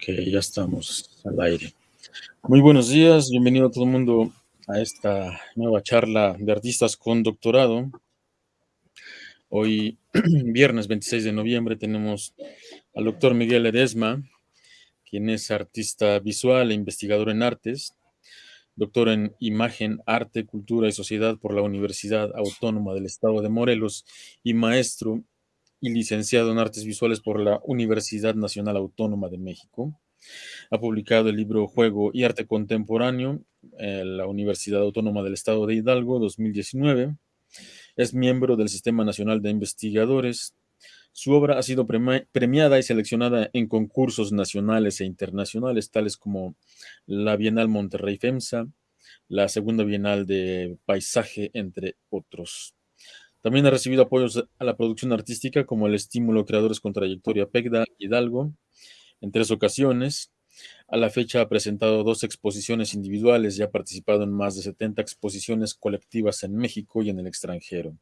Ok, ya estamos al aire. Muy buenos días, bienvenido a todo el mundo a esta nueva charla de artistas con doctorado. Hoy, viernes 26 de noviembre, tenemos al doctor Miguel Edesma, quien es artista visual e investigador en artes, doctor en imagen, arte, cultura y sociedad por la Universidad Autónoma del Estado de Morelos y maestro y licenciado en Artes Visuales por la Universidad Nacional Autónoma de México. Ha publicado el libro Juego y Arte Contemporáneo en la Universidad Autónoma del Estado de Hidalgo 2019. Es miembro del Sistema Nacional de Investigadores. Su obra ha sido premiada y seleccionada en concursos nacionales e internacionales, tales como la Bienal Monterrey FEMSA, la Segunda Bienal de Paisaje, entre otros. También ha recibido apoyos a la producción artística como el Estímulo Creadores con Trayectoria PECDA Hidalgo en tres ocasiones. A la fecha ha presentado dos exposiciones individuales y ha participado en más de 70 exposiciones colectivas en México y en el extranjero.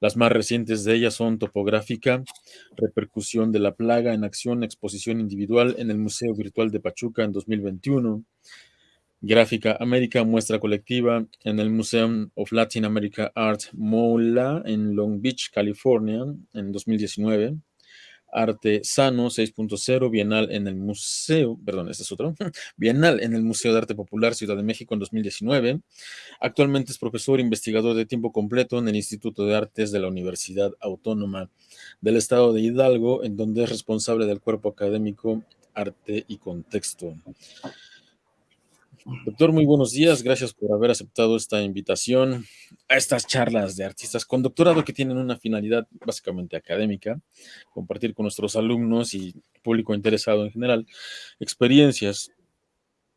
Las más recientes de ellas son Topográfica, Repercusión de la Plaga en Acción, Exposición Individual en el Museo Virtual de Pachuca en 2021, Gráfica América, muestra colectiva en el Museum of Latin America Art MOLA en Long Beach, California, en 2019. Arte Sano 6.0, Bienal en el Museo, perdón, este es otro, Bienal en el Museo de Arte Popular Ciudad de México en 2019. Actualmente es profesor investigador de tiempo completo en el Instituto de Artes de la Universidad Autónoma del Estado de Hidalgo, en donde es responsable del cuerpo académico Arte y Contexto. Doctor, muy buenos días. Gracias por haber aceptado esta invitación a estas charlas de artistas con doctorado que tienen una finalidad básicamente académica, compartir con nuestros alumnos y público interesado en general experiencias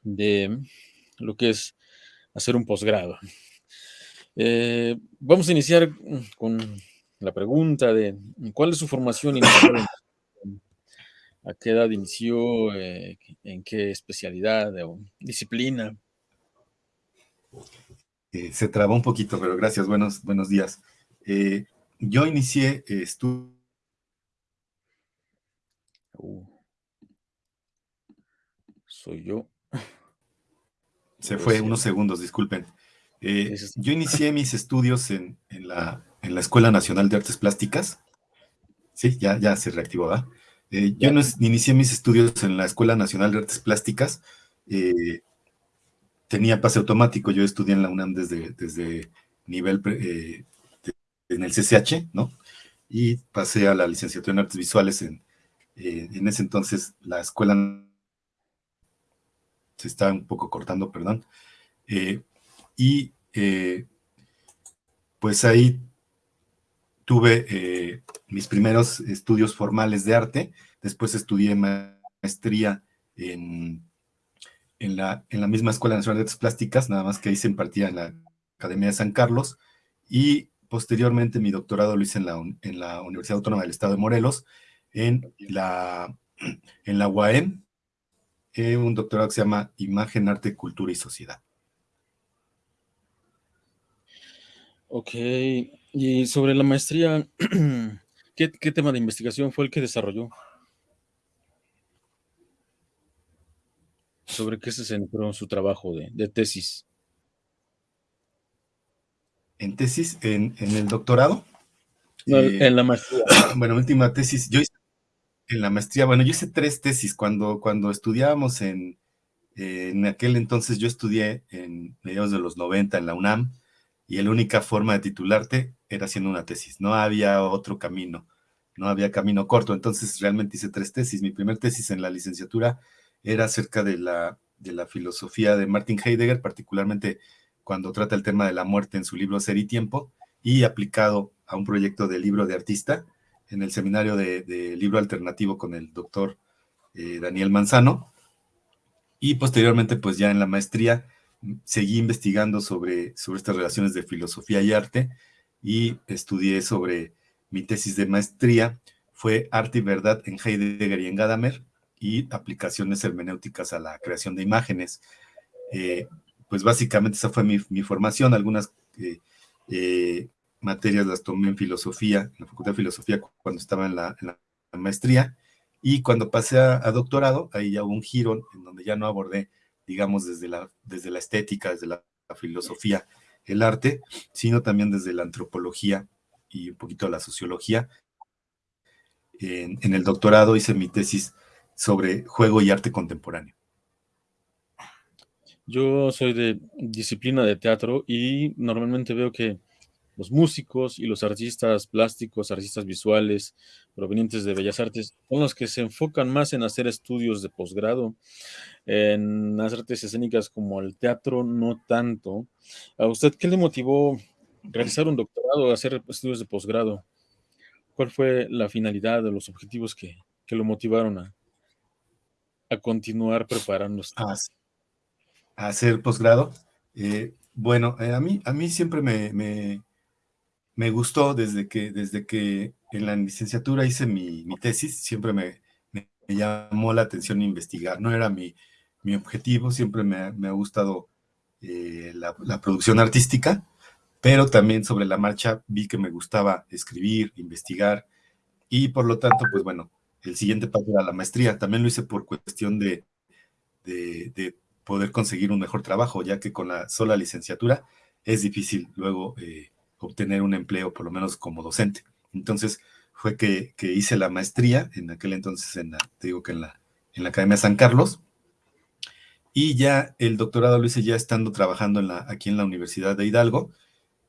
de lo que es hacer un posgrado. Eh, vamos a iniciar con la pregunta de ¿cuál es su formación inicial ¿A qué edad inició? Eh, ¿En qué especialidad o disciplina? Eh, se trabó un poquito, pero gracias, buenos, buenos días. Eh, yo inicié estudios. Uh. soy yo. Se fue unos segundos, disculpen. yo inicié mis estudios en, la, en, la, Escuela Nacional de Artes Plásticas. Sí, ya, ya se reactivó, ¿verdad? Eh, yo inicié mis estudios en la Escuela Nacional de Artes Plásticas. Eh, tenía pase automático, yo estudié en la UNAM desde, desde nivel eh, en el CCH, ¿no? Y pasé a la licenciatura en Artes Visuales en, en ese entonces la escuela se está un poco cortando, perdón. y pues ahí tuve eh, mis primeros estudios formales de arte, después estudié maestría en, en, la, en la misma Escuela Nacional de Artes Plásticas, nada más que ahí se impartía en la Academia de San Carlos, y posteriormente mi doctorado lo hice en la, en la Universidad Autónoma del Estado de Morelos, en la, en la UAM, eh, un doctorado que se llama Imagen, Arte, Cultura y Sociedad. Ok, y sobre la maestría, ¿qué, tema de investigación fue el que desarrolló? ¿Sobre qué se centró su trabajo de, tesis? ¿En tesis? ¿En, el doctorado? Eh, en la maestría. Bueno, última tesis. Yo hice en la maestría, bueno, yo hice tres tesis. Cuando, cuando estudiábamos en, en aquel entonces, yo estudié en mediados de los 90 en la UNAM, y la única forma de titularte era haciendo una tesis, no había otro camino, no había camino corto, entonces realmente hice tres tesis. Mi primer tesis en la licenciatura era acerca de la, de la filosofía de Martin Heidegger, particularmente cuando trata el tema de la muerte en su libro Ser y Tiempo, y aplicado a un proyecto de libro de artista en el seminario de, libro alternativo con el doctor eh, Daniel Manzano, y posteriormente pues ya en la maestría seguí investigando sobre, sobre estas relaciones de filosofía y arte y estudié sobre mi tesis de maestría, fue Arte y Verdad en Heidegger y en Gadamer y aplicaciones hermenéuticas a la creación de imágenes. Eh, pues básicamente esa fue mi, formación, algunas eh, eh, materias las tomé en filosofía, en la Facultad de Filosofía cuando estaba en la, en la maestría, Y cuando pasé a, doctorado, ahí ya hubo un giro en donde ya no abordé, digamos, desde la, desde la estética, desde la, filosofía, el arte, sino también desde la antropología y un poquito la sociología. En, en el doctorado hice mi tesis sobre juego y arte contemporáneo. Yo soy de disciplina de teatro y normalmente veo que los músicos y los artistas plásticos, artistas visuales provenientes de Bellas Artes, son los que se enfocan más en hacer estudios de posgrado. En las artes escénicas como el teatro, no tanto. ¿A usted qué le motivó realizar un doctorado, hacer estudios de posgrado? ¿Cuál fue la finalidad de los objetivos que, lo motivaron a, a continuar preparándose? A, hacer posgrado. Eh, bueno, eh, a, mí, a mí siempre me, me gustó desde que, desde que en la licenciatura hice mi, tesis, siempre me, llamó la atención investigar. No era mi, objetivo, siempre me, ha gustado eh, la, producción artística, pero también sobre la marcha vi que me gustaba escribir, investigar, y por lo tanto, pues bueno, el siguiente paso era la maestría. También lo hice por cuestión de, de, poder conseguir un mejor trabajo, ya que con la sola licenciatura es difícil luego... Eh, obtener un empleo, por lo menos como docente. Entonces fue que, hice la maestría, en aquel entonces, en la, te digo que en la, en la Academia San Carlos, y ya el doctorado lo hice ya estando trabajando aquí en la Universidad de Hidalgo,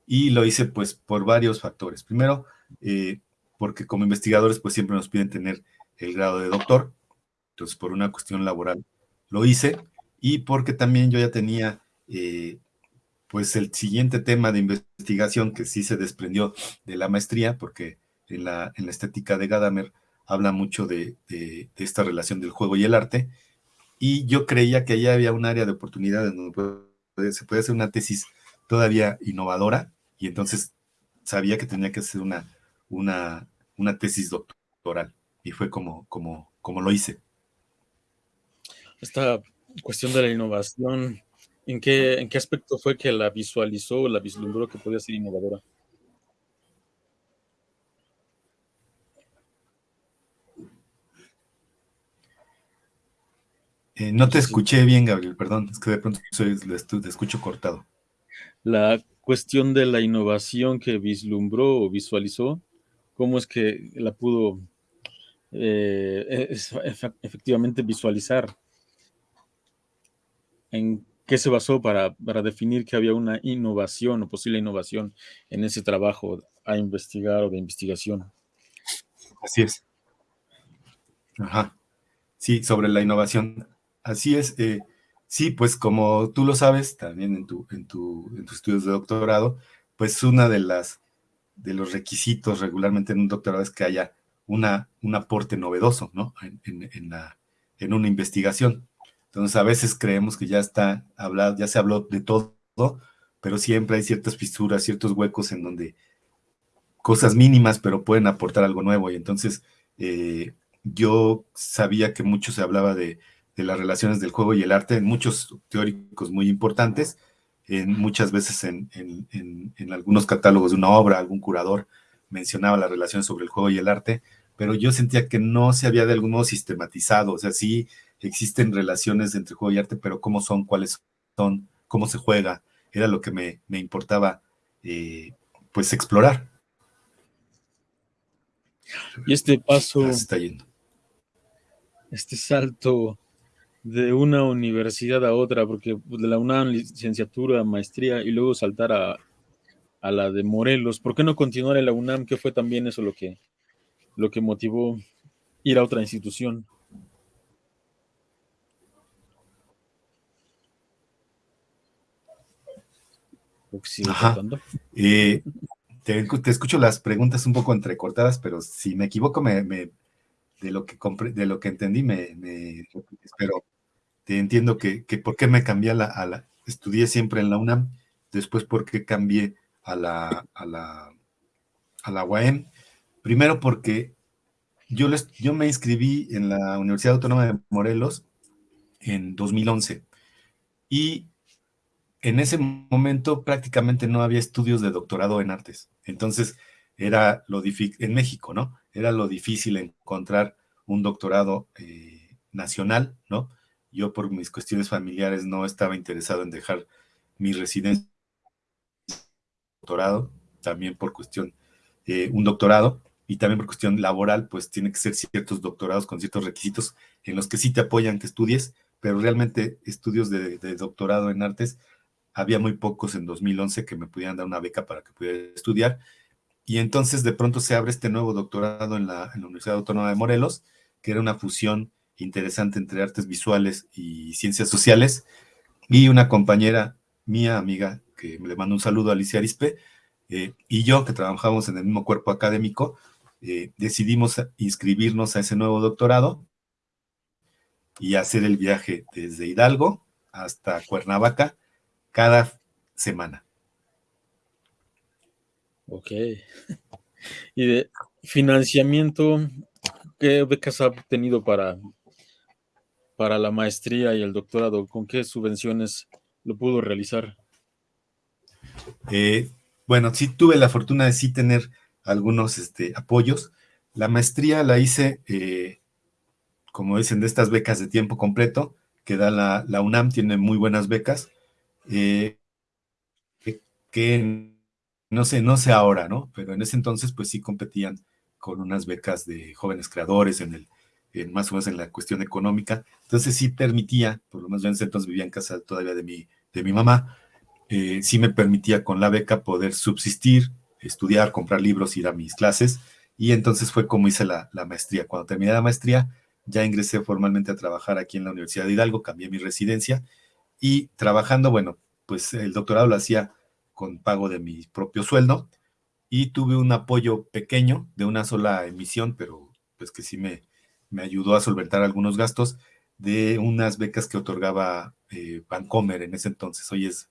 y lo hice pues por varios factores. Primero, eh, porque como investigadores pues siempre nos piden tener el grado de doctor, entonces por una cuestión laboral lo hice, y porque también yo ya tenía eh, pues el siguiente tema de investigación que sí se desprendió de la maestría, porque en la, estética de Gadamer habla mucho de, esta relación del juego y el arte, y yo creía que allá había un área de oportunidad en donde se puede hacer una tesis todavía innovadora, y entonces sabía que tenía que hacer una, tesis doctoral, y fue como lo hice. Esta cuestión de la innovación ¿En qué, ¿En qué aspecto fue que la visualizó o la vislumbró que podía ser innovadora? Eh, no te escuché bien, Gabriel, perdón, es que de pronto te escucho cortado. La cuestión de la innovación que vislumbró o visualizó, ¿cómo es que la pudo eh, efectivamente visualizar? ¿En ¿Qué se basó para, definir que había una innovación o posible innovación en ese trabajo a investigar o de investigación? Así es. Ajá. Sí, sobre la innovación. Así es. Eh, sí, pues como tú lo sabes, también en, tu, en, tu, en tus estudios de doctorado, pues una de las de los requisitos regularmente en un doctorado es que haya una, un aporte novedoso, ¿no? En, la, en una investigación. Entonces a veces creemos que ya está hablado, ya se habló de todo, pero siempre hay ciertas fisuras, ciertos huecos en donde cosas mínimas, pero pueden aportar algo nuevo. Y entonces eh, yo sabía que mucho se hablaba de, las relaciones del juego y el arte, en muchos teóricos muy importantes, en, muchas veces en, en, algunos catálogos de una obra, algún curador mencionaba las relaciones sobre el juego y el arte, pero yo sentía que no se había de algún modo sistematizado, o sea, sí existen relaciones entre juego y arte, pero cómo son, cuáles son, cómo se juega, era lo que me, importaba eh, pues explorar. Y este paso, este salto de una universidad a otra, porque pues, de la UNAM, licenciatura, maestría, y luego saltar a, a la de Morelos, ¿por qué no continuar en la UNAM? ¿Qué fue también eso lo que, lo que motivó ir a otra institución? Eh, te, escucho las preguntas un poco entrecortadas, pero si me equivoco, me, de, lo que de lo que entendí, me, pero te entiendo que, por qué me cambié a la, estudié siempre en la UNAM, después por qué cambié a la, a la, a la UAM. Primero porque yo, les, yo me inscribí en la Universidad Autónoma de Morelos en 2011 y en ese momento prácticamente no había estudios de doctorado en artes. Entonces, era lo difícil, en México, ¿no? Era lo difícil encontrar un doctorado eh, nacional, ¿no? Yo por mis cuestiones familiares no estaba interesado en dejar mi residencia doctorado, también por cuestión, eh, un doctorado, y también por cuestión laboral, pues tiene que ser ciertos doctorados con ciertos requisitos en los que sí te apoyan que estudies, pero realmente estudios de, doctorado en artes había muy pocos en 2011 que me pudieran dar una beca para que pudiera estudiar, y entonces de pronto se abre este nuevo doctorado en la, Universidad Autónoma de Morelos, que era una fusión interesante entre artes visuales y ciencias sociales, y una compañera mía, amiga, que le mando un saludo a Alicia Arispe, eh, y yo, que trabajamos en el mismo cuerpo académico, eh, decidimos inscribirnos a ese nuevo doctorado y hacer el viaje desde Hidalgo hasta Cuernavaca cada semana. Ok. ¿Y de financiamiento, qué becas ha obtenido para, para la maestría y el doctorado? ¿Con qué subvenciones lo pudo realizar? Eh, bueno, sí tuve la fortuna de sí tener algunos este, apoyos. La maestría la hice, eh, como dicen, de estas becas de tiempo completo que da la, UNAM, tiene muy buenas becas, eh, que no sé, no sé ahora, ¿no? Pero en ese entonces, pues sí competían con unas becas de jóvenes creadores en el, en más o menos en la cuestión económica. Entonces sí permitía, por lo menos yo en ese entonces vivía en casa todavía de mi, de mi mamá, eh, sí me permitía con la beca poder subsistir, estudiar, comprar libros, ir a mis clases, y entonces fue como hice la, maestría. Cuando terminé la maestría, ya ingresé formalmente a trabajar aquí en la Universidad de Hidalgo, cambié mi residencia, y trabajando, bueno, pues el doctorado lo hacía con pago de mi propio sueldo, y tuve un apoyo pequeño de una sola emisión, pero pues que sí me, me ayudó a solventar algunos gastos de unas becas que otorgaba eh, Vancomer en ese entonces. Hoy es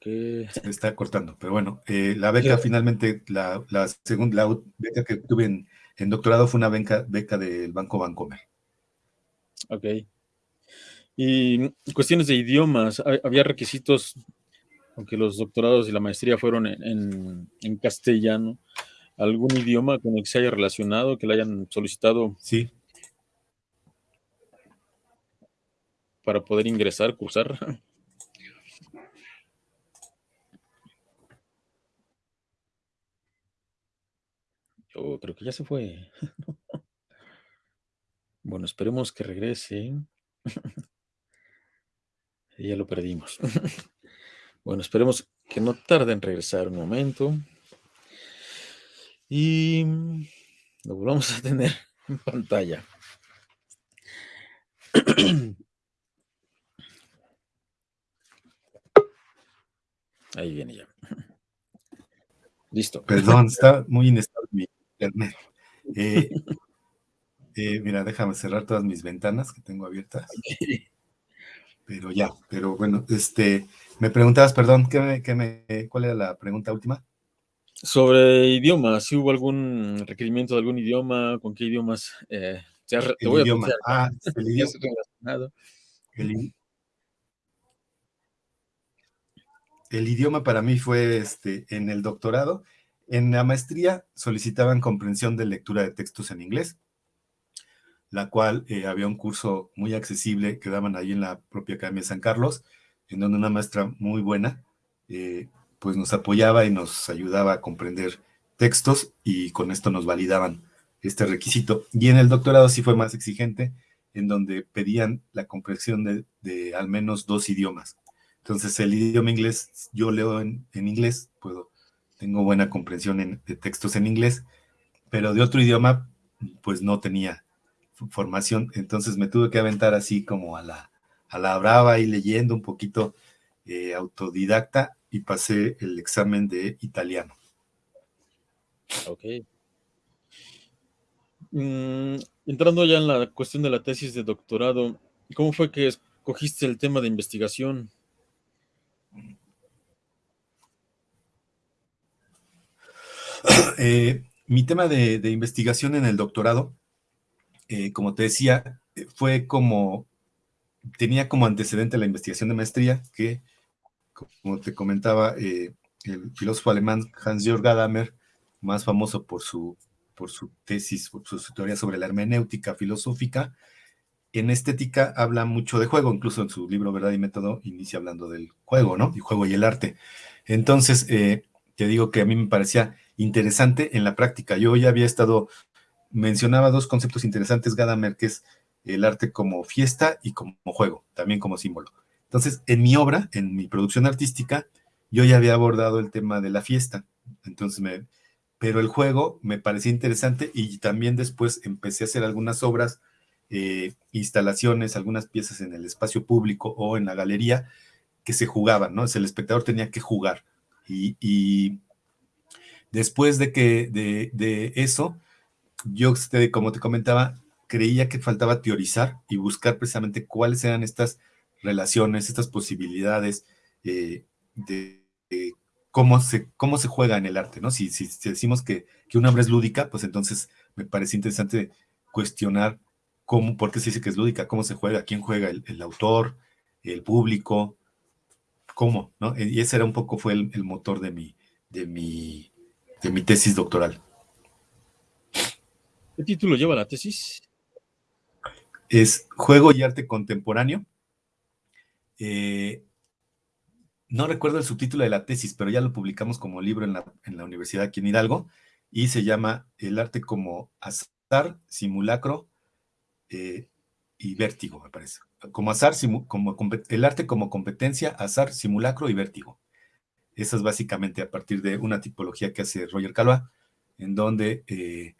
Se está cortando, pero bueno, eh, la beca finalmente, la, segunda beca que tuve en, doctorado fue una beca, beca del Banco Bancomer. Ok. Y cuestiones de idiomas, ¿había requisitos, aunque los doctorados y la maestría fueron en, en castellano, algún idioma con el que se haya relacionado, que le hayan solicitado? Sí, para poder ingresar, cursar. Creo que ya se fue. Bueno, esperemos que regrese. ya lo perdimos. Bueno, esperemos que no tarde en regresar un momento. Y lo volvamos a tener en pantalla. Ahí viene ya. Listo. Perdón, está muy inestable internet. Eh, eh, mira, déjame cerrar todas mis ventanas que tengo abiertas. Pero ya, pero bueno, este, me preguntabas, perdón, ¿qué me, ¿cuál era la pregunta última? Sobre idiomas, si hubo algún requerimiento de algún idioma, con qué idiomas eh, te, voy idioma. A ah, el idioma. El, el idioma para mí fue este, en el doctorado. En la maestría solicitaban comprensión de lectura de textos en inglés, la cual eh, había un curso muy accesible que daban ahí en la propia Academia de San Carlos, en donde una maestra muy buena eh, pues nos apoyaba y nos ayudaba a comprender textos y con esto nos validaban este requisito. Y en el doctorado sí fue más exigente, en donde pedían la comprensión de al menos dos idiomas. Entonces, el idioma inglés, yo leo en, inglés, puedo, tengo buena comprensión de textos en inglés, pero de otro idioma, pues no tenía formación. Entonces me tuve que aventar así como a la, a la brava y leyendo un poquito eh, autodidacta y pasé el examen de italiano. Ok. Mm, entrando ya en la cuestión de la tesis de doctorado, ¿cómo fue que escogiste el tema de investigación? Eh, mi tema de, investigación en el doctorado, eh, como te decía, fue como, tenía como antecedente la investigación de maestría, que como te comentaba, eh, el filósofo alemán Hans-Jörg Gadamer, más famoso por su, por su tesis, por su teoría sobre la hermenéutica filosófica, en estética habla mucho de juego, incluso en su libro Verdad y Método inicia hablando del juego, ¿no? Y juego y el arte. Entonces, eh, te digo que a mí me parecía interesante en la práctica. Yo ya había estado, mencionaba dos conceptos interesantes, Gadamer, que es el arte como fiesta y como juego, también como símbolo. Entonces, en mi obra, en mi producción artística, yo ya había abordado el tema de la fiesta. Entonces, me, pero el juego me parecía interesante y también después empecé a hacer algunas obras, eh, instalaciones, algunas piezas en el espacio público o en la galería que se jugaban, ¿no? el espectador tenía que jugar. Y, después de que de, eso, yo, como te comentaba, creía que faltaba teorizar y buscar precisamente cuáles eran estas relaciones, estas posibilidades eh, de, cómo, se, cómo se juega en el arte, ¿no? Si, si, decimos que, que, una obra es lúdica, pues entonces me parece interesante cuestionar cómo, por qué se dice que es lúdica, cómo se juega, quién juega, el, autor, el público, cómo, ¿no? Y ese era un poco, fue el, motor de mi, de, mi, de mi tesis doctoral. ¿Qué título lleva la tesis? Es Juego y Arte Contemporáneo. Eh, no recuerdo el subtítulo de la tesis, pero ya lo publicamos como libro en la, universidad aquí en Hidalgo, y se llama El arte como azar, simulacro eh, y vértigo, me parece. Como azar, como, el arte como competencia, azar, simulacro y vértigo. Eso es básicamente a partir de una tipología que hace Roger Calois, en donde, eh,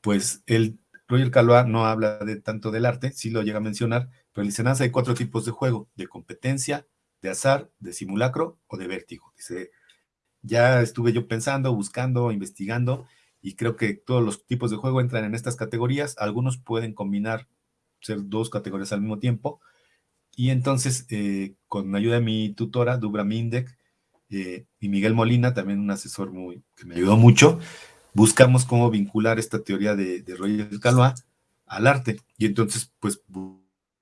pues, él, Roger Calois no habla de tanto del arte, sí lo llega a mencionar, pero en Licenanza hay cuatro tipos de juego, de competencia, de azar, de simulacro o de vértigo. Dice, ya estuve yo pensando, buscando, investigando, y creo que todos los tipos de juego entran en estas categorías. Algunos pueden combinar, ser dos categorías al mismo tiempo. Y entonces, eh, con ayuda de mi tutora, Dubra Mindek, eh, y Miguel Molina, también un asesor muy, que me ayudó mucho, buscamos cómo vincular esta teoría de, de Roger Calois al arte. Y entonces, pues,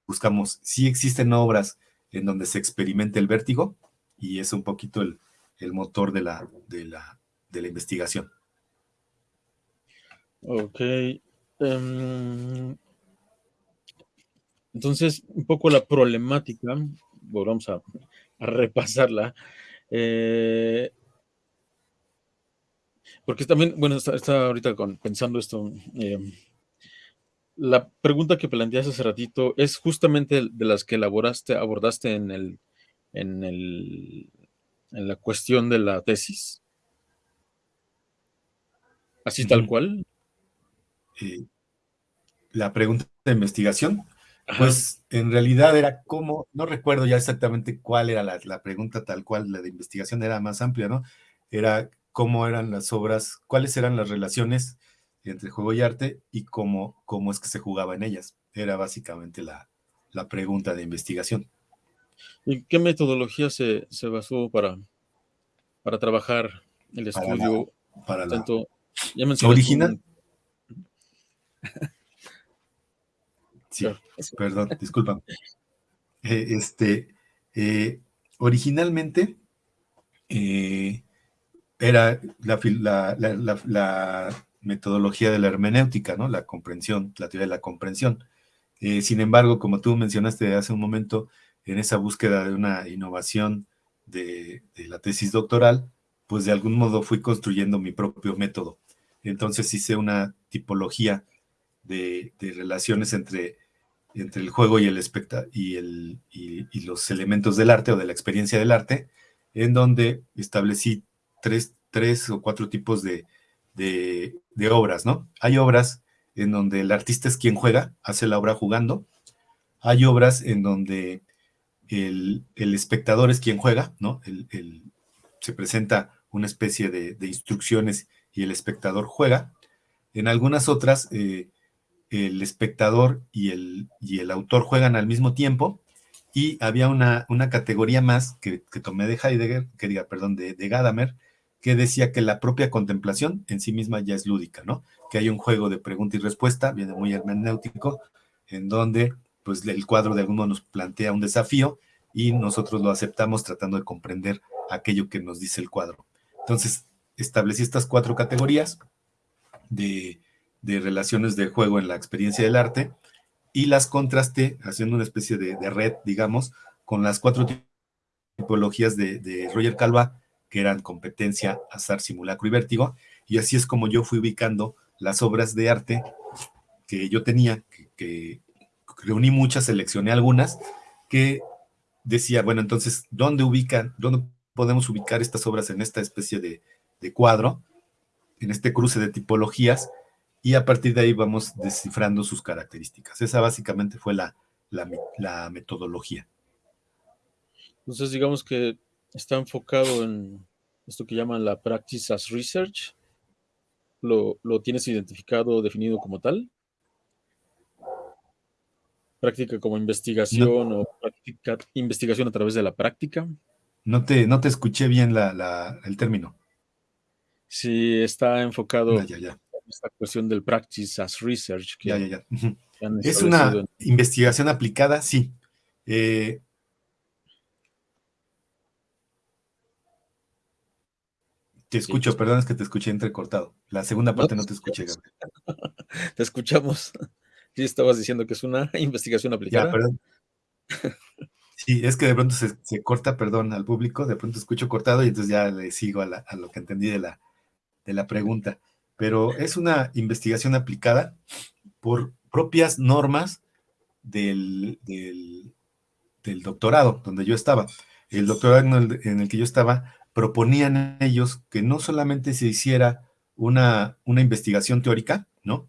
buscamos si existen obras en donde se experimenta el vértigo y es un poquito el, motor de la, de, la, de la investigación. Ok. Em, entonces, un poco la problemática, vamos a, repasarla, eh, porque también, bueno, está, ahorita pensando esto, em, la pregunta que planteaste hace ratito es justamente de las que elaboraste, abordaste en el, en el, en la cuestión de la tesis. Así tal cual. Eh, la pregunta de investigación, pues en realidad era cómo, no recuerdo ya exactamente cuál era la, la, pregunta tal cual, la de investigación era más amplia, ¿no? Era cómo eran las obras, cuáles eran las relaciones entre juego y arte y cómo, cómo es que se jugaba en ellas. Era básicamente la, pregunta de investigación. ¿Y qué metodología se, basó para, para trabajar el estudio? Para la, ya original. Sí, perdón, disculpa. Eh, este, eh, originalmente eh, era la, la, metodología de la hermenéutica, ¿no? La comprensión, la teoría de la comprensión. Sin embargo, como tú mencionaste hace un momento, en esa búsqueda de una innovación de, la tesis doctoral, pues de algún modo fui construyendo mi propio método. Entonces hice una tipología de, relaciones entre, entre el juego y, el y, el, y, los elementos del arte o de la experiencia del arte, en donde establecí tres, tres o cuatro tipos de, de, obras, ¿no? Hay obras en donde el artista es quien juega, hace la obra jugando. Hay obras en donde el, espectador es quien juega, ¿no? se presenta una especie de, instrucciones y el espectador juega. En algunas otras, eh, el espectador y el, y el autor juegan al mismo tiempo y había una, una categoría más que, tomé de Heidegger, que diga, perdón, de, de Gadamer, que decía que la propia contemplación en sí misma ya es lúdica, ¿no? Que hay un juego de pregunta y respuesta, viene muy hermenéutico, en donde pues el cuadro de algún modo nos plantea un desafío y nosotros lo aceptamos tratando de comprender aquello que nos dice el cuadro. Entonces, establecí estas cuatro categorías de, relaciones de juego en la experiencia del arte y las contrasté haciendo una especie de, red, digamos, con las cuatro tipologías de, de Roger Calva, que eran competencia, azar, simulacro y vértigo, y así es como yo fui ubicando las obras de arte que yo tenía, que, reuní muchas, seleccioné algunas, que decía, bueno, entonces, ¿dónde ubican, dónde podemos ubicar estas obras en esta especie de, cuadro, en este cruce de tipologías? Y a partir de ahí vamos descifrando sus características. Esa básicamente fue la, la metodología. Entonces, digamos que está enfocado en esto que llaman la practice as research, lo, tienes identificado, definido como tal? ¿Práctica como investigación o práctica, investigación a través de la práctica? No te, no te escuché bien el término. Sí, está enfocado en esta cuestión del practice as research. ya, ya, ya. Es una investigación aplicada, sí. Eh, Te escucho, perdón, es que te escuché entrecortado. La segunda parte no, te escuché, Gabriel. Te escuchamos. Sí, estabas diciendo que es una investigación aplicada. Ya, perdón. Sí, es que de pronto se, corta, perdón, al público, de pronto escucho cortado y entonces ya le sigo a, lo que entendí de la, de la pregunta. Pero es una investigación aplicada por propias normas del, del, doctorado, donde yo estaba. El doctorado en el que yo estaba proponían ellos que no solamente se hiciera una, una investigación teórica, ¿no?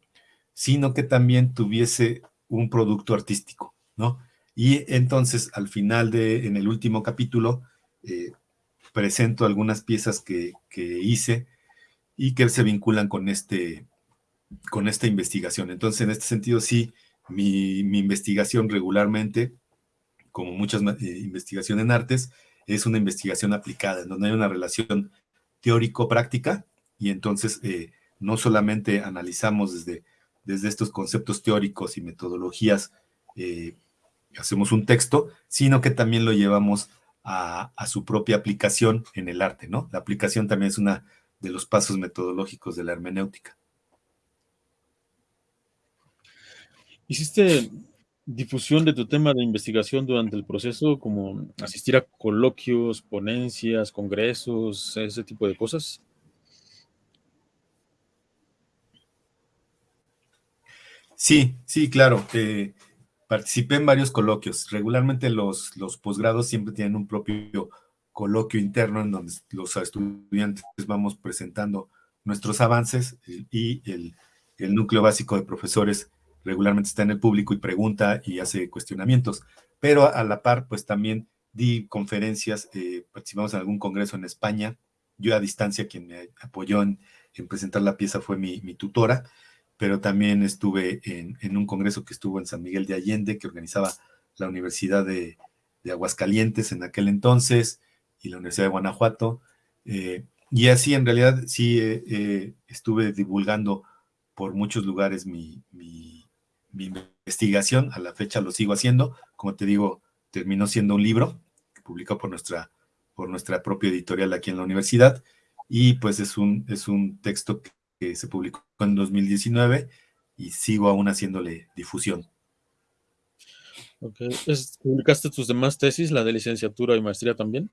Sino que también tuviese un producto artístico, ¿no? Y entonces, al final de, en el último capítulo, eh, presento algunas piezas que, hice y que se vinculan con, este, con esta investigación. Entonces, en este sentido, sí, mi, investigación regularmente, como muchas eh, investigaciones en artes, es una investigación aplicada, en donde hay una relación teórico-práctica y entonces eh, no solamente analizamos desde, desde estos conceptos teóricos y metodologías, eh, hacemos un texto, sino que también lo llevamos a, su propia aplicación en el arte, ¿no? La aplicación también es una de los pasos metodológicos de la hermenéutica. Hiciste difusión de tu tema de investigación durante el proceso, como asistir a coloquios, ponencias, congresos, ese tipo de cosas? Sí, sí, claro. Eh, participé en varios coloquios. Regularmente los, los posgrados siempre tienen un propio coloquio interno en donde los estudiantes vamos presentando nuestros avances y el, el núcleo básico de profesores regularmente está en el público y pregunta y hace cuestionamientos, pero a la par, pues también di conferencias, eh, participamos en algún congreso en España, yo a distancia quien me apoyó en, presentar la pieza fue mi, tutora, pero también estuve en, un congreso que estuvo en San Miguel de Allende, que organizaba la Universidad de, Aguascalientes en aquel entonces, y la Universidad de Guanajuato, eh, y así en realidad sí eh, estuve divulgando por muchos lugares mi, investigación, a la fecha lo sigo haciendo, como te digo, terminó siendo un libro publicado por nuestra, por nuestra propia editorial aquí en la universidad, y pues es un, es un texto que, se publicó en 2019 y sigo aún haciéndole difusión. ¿Publicaste tus demás tesis, la de licenciatura y maestría también?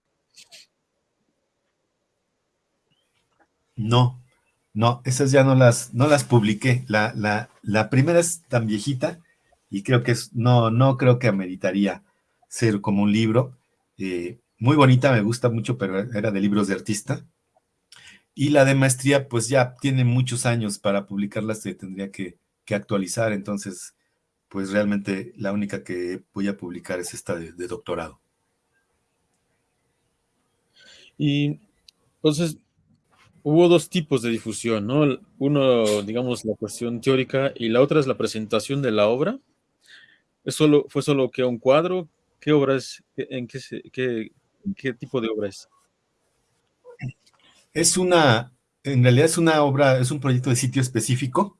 No, no, esas ya no las, no las publiqué. La, la, la primera es tan viejita y creo que es, no, no creo que ameritaría ser como un libro. Eh, muy bonita, me gusta mucho, pero era de libros de artista. Y la de maestría, pues ya tiene muchos años para publicarla, se tendría que, actualizar. Entonces, pues realmente la única que voy a publicar es esta de, de doctorado. Y entonces, hubo dos tipos de difusión, ¿no? Uno, digamos, la cuestión teórica y la otra es la presentación de la obra. ¿Es solo, ¿Fue solo que un cuadro? ¿Qué obra es? ¿En qué, qué, qué tipo de obra es? Es una, en realidad es una obra, es un proyecto de sitio específico.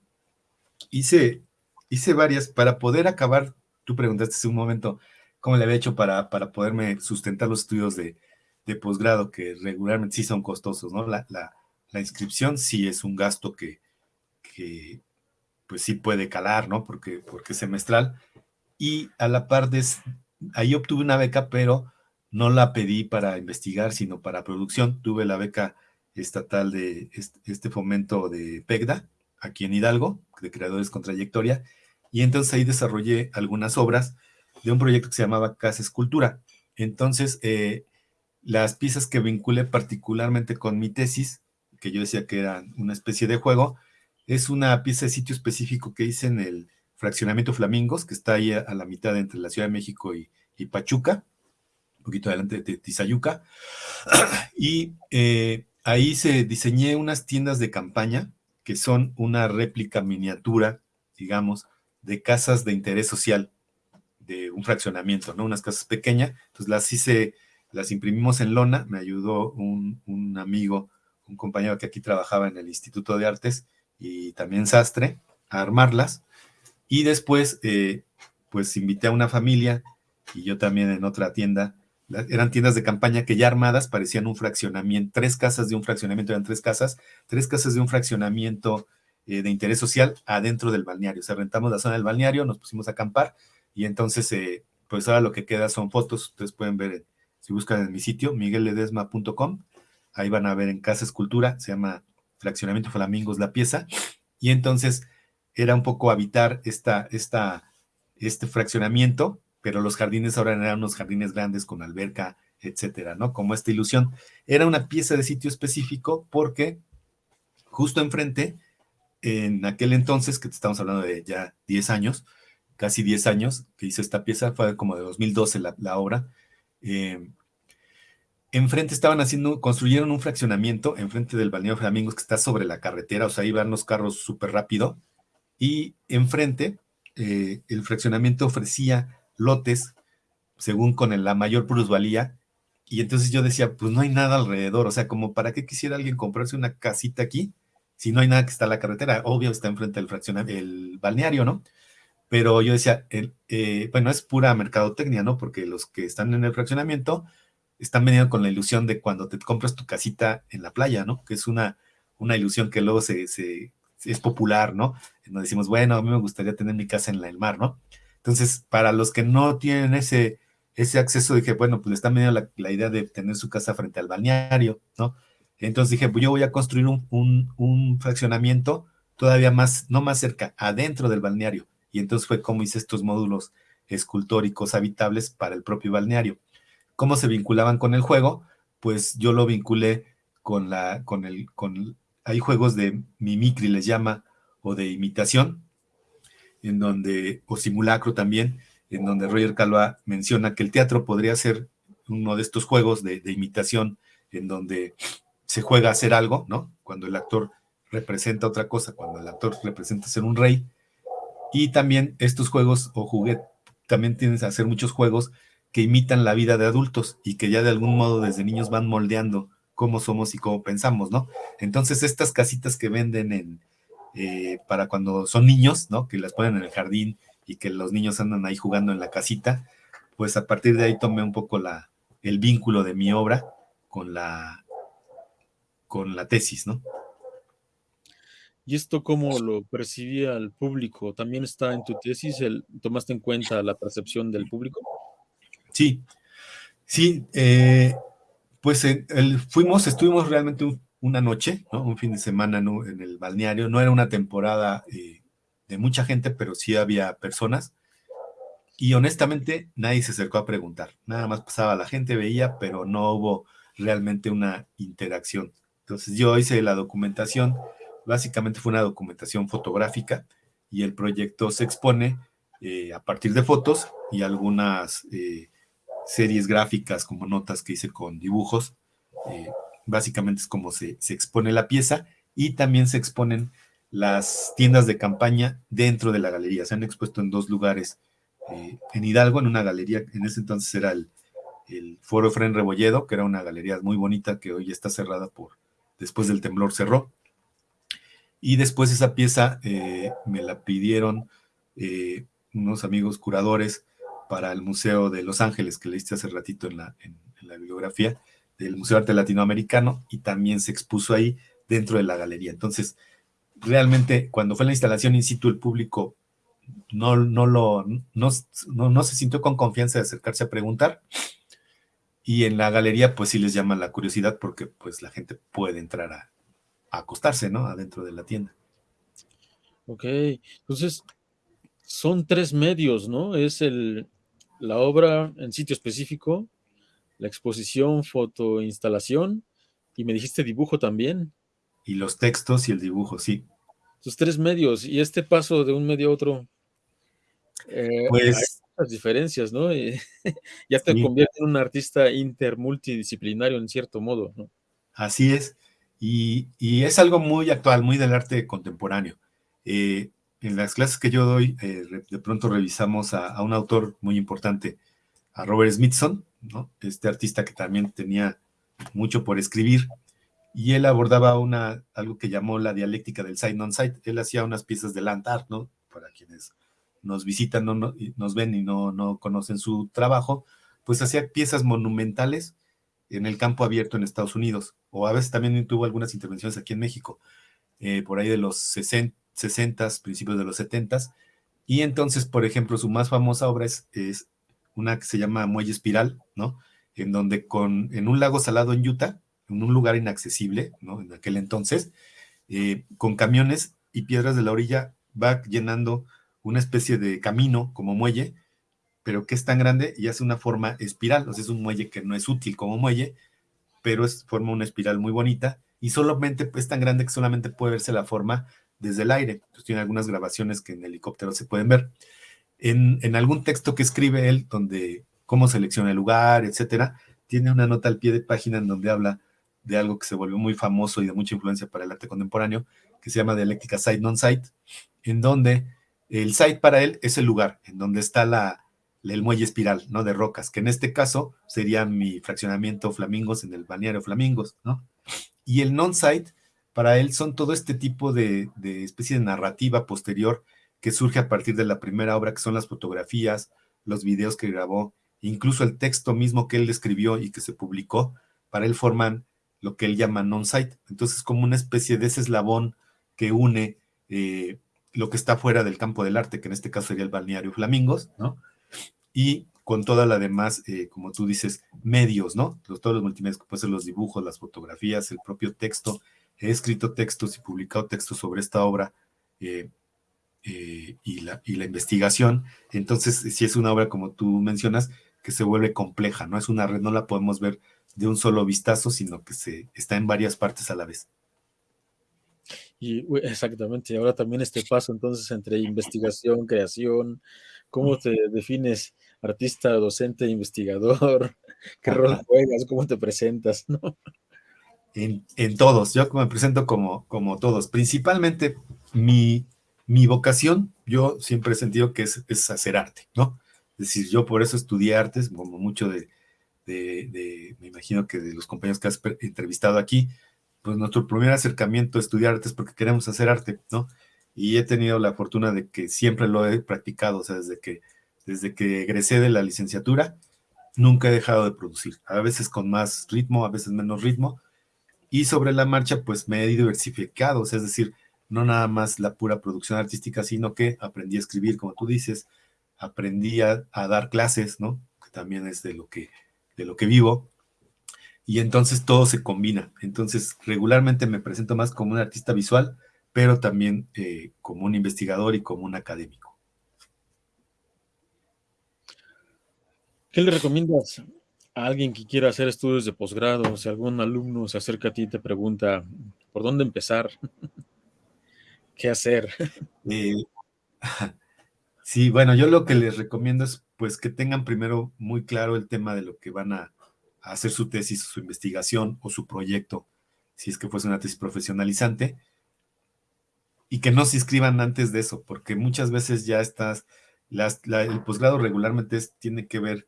Hice, hice varias para poder acabar, tú preguntaste hace un momento, cómo le había hecho para, para poderme sustentar los estudios de, de posgrado, que regularmente sí son costosos, ¿no? La, la, inscripción sí es un gasto que, que, pues sí puede calar, ¿no? Porque, porque es semestral. Y a la par de, ahí obtuve una beca, pero no la pedí para investigar, sino para producción. Tuve la beca estatal de este, fomento de PEGDA, aquí en Hidalgo, de creadores con trayectoria, y entonces ahí desarrollé algunas obras de un proyecto que se llamaba Casa Escultura. Entonces, eh, las piezas que vinculé particularmente con mi tesis, que yo decía que era una especie de juego, es una pieza de sitio específico que hice en el fraccionamiento Flamingos, que está ahí a, la mitad entre la Ciudad de México y, Pachuca, un poquito adelante de Tizayuca, y eh, ahí se diseñé unas tiendas de campaña que son una réplica miniatura, digamos, de casas de interés social, de un fraccionamiento, ¿no? Unas casas pequeñas, entonces las hice, las imprimimos en lona, me ayudó un, un amigo, un compañero que aquí trabajaba en el Instituto de Artes y también sastre, a armarlas, y después, eh, pues invité a una familia y yo también en otra tienda. Eran tiendas de campaña que ya armadas parecían un fraccionamiento, tres casas de un fraccionamiento, eran tres casas, tres casas de un fraccionamiento eh, de interés social adentro del balneario. O sea, rentamos la zona del balneario, nos pusimos a acampar y entonces, eh, pues ahora lo que queda son fotos. Ustedes pueden ver, si buscan en mi sitio, miguelledesma.com, ahí van a ver en Casa Escultura, se llama Fraccionamiento Flamingos la pieza. Y entonces era un poco habitar esta, esta, este fraccionamiento, pero los jardines ahora eran unos jardines grandes con alberca, etcétera, ¿no? Como esta ilusión. Era una pieza de sitio específico porque justo enfrente, en aquel entonces, que te estamos hablando de ya 10 años, casi 10 años que hizo esta pieza, fue como de 2012 la, la obra, eh, enfrente estaban haciendo, construyeron un fraccionamiento enfrente del balneario Flamingos que está sobre la carretera, o sea, van los carros súper rápido, y enfrente eh, el fraccionamiento ofrecía lotes según con la mayor plusvalía. Y entonces yo decía, pues no hay nada alrededor, o sea, como para qué quisiera alguien comprarse una casita aquí si no hay nada que está en la carretera, obvio está enfrente del fraccionamiento, el balneario, ¿no? Pero yo decía, eh, bueno, es pura mercadotecnia, ¿no? Porque los que están en el fraccionamiento están veniendo con la ilusión de cuando te compras tu casita en la playa, ¿no? Que es una, una ilusión que luego se, es popular, ¿no? Nos decimos, bueno, a mí me gustaría tener mi casa en el mar, ¿no? Entonces, para los que no tienen ese, ese acceso, dije, bueno, pues le están viendo la, idea de tener su casa frente al balneario, ¿no? Entonces dije, pues yo voy a construir un, un, fraccionamiento todavía más, no más cerca, adentro del balneario. Y entonces fue como hice estos módulos escultóricos habitables para el propio balneario. ¿Cómo se vinculaban con el juego? Pues yo lo vinculé con la, con el, con hay juegos de mimicry, les llama, o de imitación, en donde, o simulacro también, en donde Roger Calva menciona que el teatro podría ser uno de estos juegos de, imitación, en donde se juega a hacer algo, ¿no? Cuando el actor representa otra cosa, cuando el actor representa ser un rey. Y también estos juegos o juguetes, también tienes que hacer muchos juegos que imitan la vida de adultos y que ya de algún modo desde niños van moldeando cómo somos y cómo pensamos, ¿no? Entonces, estas casitas que venden en, eh, para cuando son niños, ¿no? Que las ponen en el jardín y que los niños andan ahí jugando en la casita, pues a partir de ahí tomé un poco la, el vínculo de mi obra con la, con la tesis, ¿no? ¿Y esto cómo lo percibía el público? ¿También está en tu tesis? El, ¿Tomaste en cuenta la percepción del público? Sí, sí. Eh, pues fuimos, estuvimos realmente una noche, ¿no? un fin de semana en el balneario. No era una temporada eh, de mucha gente, pero sí había personas. Y honestamente nadie se acercó a preguntar. Nada más pasaba la gente, veía, pero no hubo realmente una interacción. Entonces yo hice la documentación, básicamente fue una documentación fotográfica y el proyecto se expone eh, a partir de fotos y algunas eh, series gráficas como notas que hice con dibujos. Eh, básicamente es como se, expone la pieza y también se exponen las tiendas de campaña dentro de la galería. Se han expuesto en dos lugares. En Hidalgo, en una galería, en ese entonces era el, el Foro Fren Rebolledo, que era una galería muy bonita que hoy está cerrada por, después del temblor cerró. Y después esa pieza eh, me la pidieron unos amigos curadores para el Museo de Los Ángeles, que leíste hace ratito en la, bibliografía del Museo de Arte Latinoamericano, y también se expuso ahí dentro de la galería. Entonces, realmente, cuando fue la instalación in situ, el público no, no, lo, no, no, se sintió con confianza de acercarse a preguntar, y en la galería, pues sí les llama la curiosidad porque pues la gente puede entrar a acostarse, ¿no? Adentro de la tienda. Ok, entonces son tres medios, ¿no? Es el, la obra en sitio específico, la exposición, fotoinstalación y me dijiste dibujo también. Y los textos y el dibujo, sí. Sus tres medios y este paso de un medio a otro. Eh, pues hay muchas diferencias, ¿no? ya te convierte en un artista intermultidisciplinario en cierto modo, ¿no? Así es. Y, es algo muy actual, muy del arte contemporáneo. Eh, en las clases que yo doy, eh, de pronto revisamos a, un autor muy importante, a Robert Smithson, este artista que también tenía mucho por escribir, y él abordaba una, algo que llamó la dialéctica del side non-side. Él hacía unas piezas de land art, ¿no? Para quienes nos visitan, no, nos ven y no conocen su trabajo, pues hacía piezas monumentales en el campo abierto en Estados Unidos, o a veces también tuvo algunas intervenciones aquí en México, eh, por ahí de los 60, 60, principios de los 70. Y entonces, por ejemplo, su más famosa obra es, una que se llama Muelle Espiral, ¿no? En donde con, en un lago salado en Utah, en un lugar inaccesible, ¿no? En aquel entonces, eh, con camiones y piedras de la orilla, va llenando una especie de camino como muelle, pero que es tan grande y hace una forma espiral, o sea, es un muelle que no es útil como muelle, pero es, forma una espiral muy bonita y solamente es tan grande que solamente puede verse la forma desde el aire. Tiene algunas grabaciones que en helicóptero se pueden ver. En, algún texto que escribe él, donde cómo selecciona el lugar, etcétera, tiene una nota al pie de página en donde habla de algo que se volvió muy famoso y de mucha influencia para el arte contemporáneo, que se llama dialéctica site non-site, en donde el site para él es el lugar, en donde está la, el muelle espiral, ¿no? De rocas, que en este caso sería mi fraccionamiento Flamingos en el balneario Flamingos, ¿no? Y el non-site para él son todo este tipo de, especie de narrativa posterior que surge a partir de la primera obra, que son las fotografías, los videos que grabó, incluso el texto mismo que él escribió y que se publicó, para él forman lo que él llama non-site. Entonces, como una especie de ese eslabón que une eh, lo que está fuera del campo del arte, que en este caso sería el balneario Flamingos, ¿no? Y con toda la demás, eh, como tú dices, medios, ¿no? Los, todos los multimedia, que pueden ser los dibujos, las fotografías, el propio texto, he escrito textos y publicado textos sobre esta obra eh, eh, y, la, y, la, investigación. Entonces, si es una obra, como tú mencionas, que se vuelve compleja, ¿no? Es una red, no la podemos ver de un solo vistazo, sino que se está en varias partes a la vez. Y exactamente, ahora también este paso entonces entre investigación, creación, ¿cómo te defines artista, docente, investigador? ¿Qué rol juegas? ¿Cómo te presentas? ¿no? en, todos. Yo me presento como, como todos. Principalmente mi, mi vocación, yo siempre he sentido que es, es, hacer arte, ¿no? Es decir, yo por eso estudié artes, como mucho de, de, me imagino que de los compañeros que has entrevistado aquí, pues nuestro primer acercamiento a estudiar arte es porque queremos hacer arte, ¿no? Y he tenido la fortuna de que siempre lo he practicado, o sea, desde que, desde que egresé de la licenciatura, nunca he dejado de producir, a veces con más ritmo, a veces menos ritmo, y sobre la marcha, pues me he diversificado, es decir, no nada más la pura producción artística, sino que aprendí a escribir, como tú dices, aprendí a, dar clases, ¿no? Que también es de lo que, de lo que vivo. Y entonces todo se combina. Entonces, regularmente me presento más como un artista visual, pero también eh, como un investigador y como un académico. ¿Qué le recomiendas a alguien que quiera hacer estudios de posgrado, si algún alumno se acerca a ti y te pregunta por dónde empezar, qué hacer. Eh, sí, bueno, yo lo que les recomiendo es pues que tengan primero muy claro el tema de lo que van a, hacer su tesis, su investigación o su proyecto, si es que fuese una tesis profesionalizante, y que no se inscriban antes de eso, porque muchas veces ya estás, el posgrado regularmente tiene que ver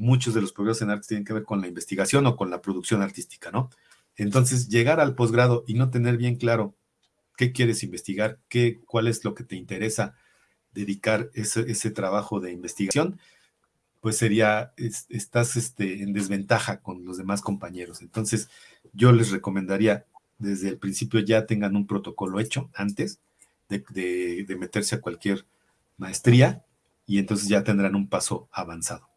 muchos de los progresos en arte tienen que ver con la investigación o con la producción artística, ¿no? Entonces, llegar al posgrado y no tener bien claro qué quieres investigar, qué, cuál es lo que te interesa dedicar ese, ese trabajo de investigación, pues sería, estás este, en desventaja con los demás compañeros. Entonces, yo les recomendaría desde el principio ya tengan un protocolo hecho antes de, meterse a cualquier maestría y entonces ya tendrán un paso avanzado.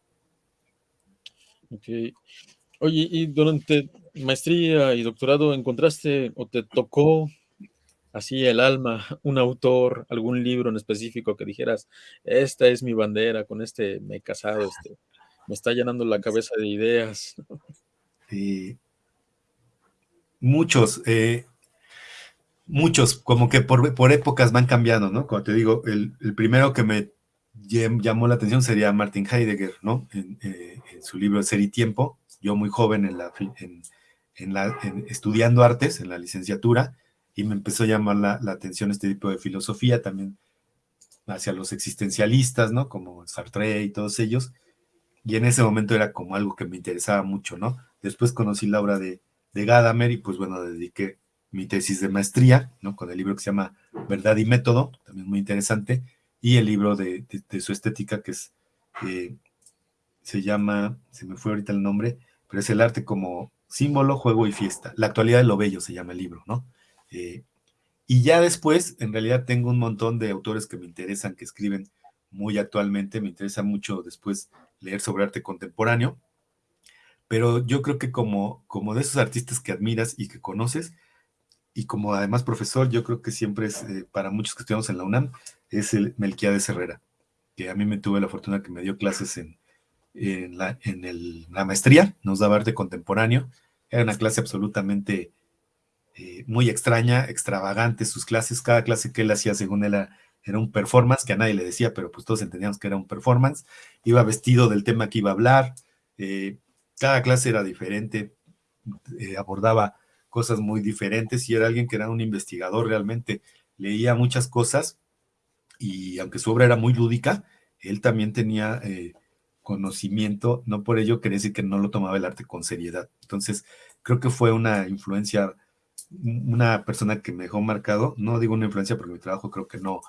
Oye, y durante maestría y doctorado, ¿encontraste o te tocó así el alma, un autor, algún libro en específico que dijeras, esta es mi bandera, con este me he casado, este, me está llenando la cabeza de ideas? muchos, eh, muchos, como que por, épocas van cambiando, ¿no? Como te digo, el, primero que me llamó la atención sería Martin Heidegger, ¿no? En, eh, su libro Ser y Tiempo, yo muy joven en la, en, la estudiando artes, en la licenciatura, y me empezó a llamar la, atención este tipo de filosofía también hacia los existencialistas, ¿no? Como Sartre y todos ellos. Y en ese momento era como algo que me interesaba mucho, ¿no? Después conocí la obra de, de Gadamer y pues bueno, dediqué mi tesis de maestría, ¿no? Con el libro que se llama Verdad y Método, también muy interesante, y el libro de, su estética que es, eh, se llama, se me fue ahorita el nombre, pero es el arte como símbolo, juego y fiesta. La actualidad de lo bello se llama el libro, ¿no? Eh, y ya después, en realidad tengo un montón de autores que me interesan, que escriben muy actualmente, me interesa mucho después leer sobre arte contemporáneo, pero yo creo que como, como de esos artistas que admiras y que conoces, y como además profesor, yo creo que siempre es, eh, para muchos que estudiamos en la UNAM, es el Melquiades Herrera, que a mí me tuve la fortuna que me dio clases en, en, la, en el, la maestría, nos daba arte contemporáneo, era una clase absolutamente eh, muy extraña, extravagante sus clases, cada clase que él hacía según él era, un performance, que a nadie le decía, pero pues todos entendíamos que era un performance, iba vestido del tema que iba a hablar, eh, cada clase era diferente, eh, abordaba cosas muy diferentes y era alguien que era un investigador realmente, leía muchas cosas y aunque su obra era muy lúdica, él también tenía conocimiento, no por ello quería decir que no lo tomaba el arte con seriedad. Entonces, creo que fue una influencia una persona que me dejó marcado, no digo una influencia porque mi trabajo creo que no,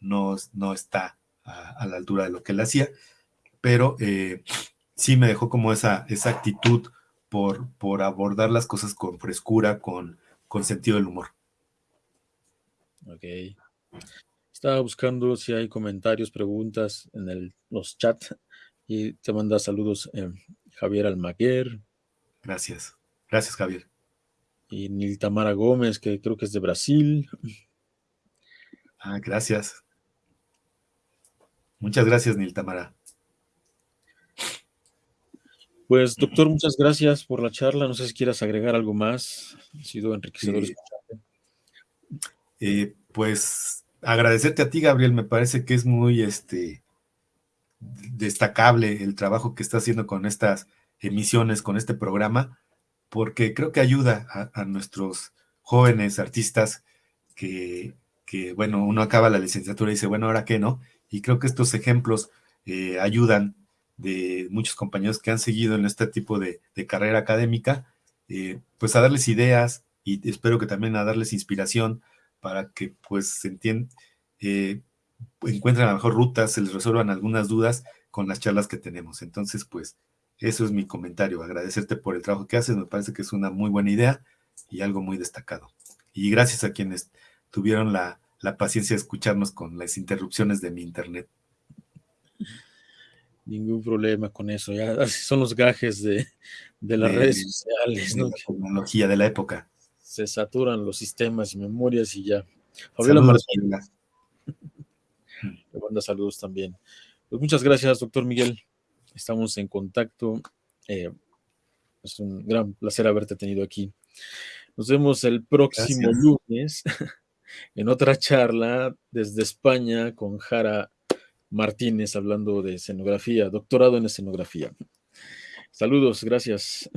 no, no está a, la altura de lo que él hacía, pero eh, sí me dejó como esa, esa actitud por, por abordar las cosas con frescura, con, con sentido del humor. Ok. Estaba buscando si hay comentarios, preguntas en el, los chats y te manda saludos eh, Javier Almaguer. Gracias. Gracias, Javier y Niltamara Gómez, que creo que es de Brasil. Ah, gracias. Muchas gracias, Niltamara. Pues, doctor, muchas gracias por la charla. No sé si quieras agregar algo más. Ha sido enriquecedor eh, pues, agradecerte a ti, Gabriel. Me parece que es muy este, destacable el trabajo que está haciendo con estas emisiones, con este programa porque creo que ayuda a, nuestros jóvenes artistas que, bueno, uno acaba la licenciatura y dice, bueno, ¿ahora qué no? Y creo que estos ejemplos eh, ayudan de muchos compañeros que han seguido en este tipo de, carrera académica, eh, pues a darles ideas y espero que también a darles inspiración para que pues se entiendan, eh, encuentren a la mejor ruta, se les resuelvan algunas dudas con las charlas que tenemos. Entonces, pues, eso es mi comentario, agradecerte por el trabajo que haces, me parece que es una muy buena idea y algo muy destacado. Y gracias a quienes tuvieron la, paciencia de escucharnos con las interrupciones de mi internet. Ningún problema con eso, ya son los gajes de, las redes sociales. De la tecnología de la época. Se saturan los sistemas y memorias y ya. Fabiola Martín. Le manda saludos también. Pues muchas gracias, doctor Miguel estamos en contacto. Eh, es un gran placer haberte tenido aquí. Nos vemos el próximo lunes en otra charla desde España con Jara Martínez hablando de escenografía, doctorado en escenografía. Saludos, gracias.